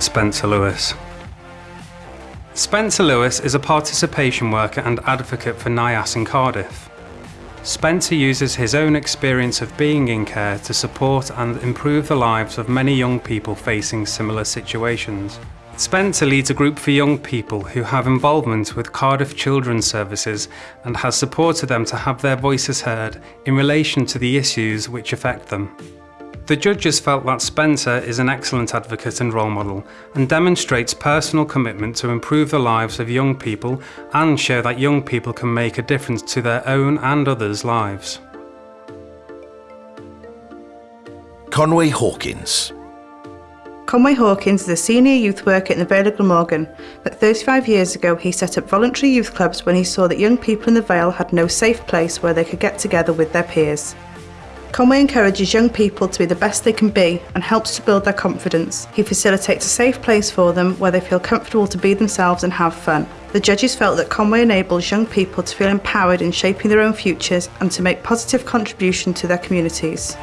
Spencer Lewis. Spencer Lewis is a participation worker and advocate for NYAS in Cardiff. Spencer uses his own experience of being in care to support and improve the lives of many young people facing similar situations. Spencer leads a group for young people who have involvement with Cardiff Children's Services and has supported them to have their voices heard in relation to the issues which affect them. The judges felt that Spencer is an excellent advocate and role model and demonstrates personal commitment to improve the lives of young people and show that young people can make a difference to their own and others' lives. Conway Hawkins. Conway Hawkins is a senior youth worker in the Vale of Glamorgan, but 35 years ago he set up voluntary youth clubs when he saw that young people in the Vale had no safe place where they could get together with their peers. Conway encourages young people to be the best they can be and helps to build their confidence. He facilitates a safe place for them where they feel comfortable to be themselves and have fun. The judges felt that Conway enables young people to feel empowered in shaping their own futures and to make positive contribution to their communities.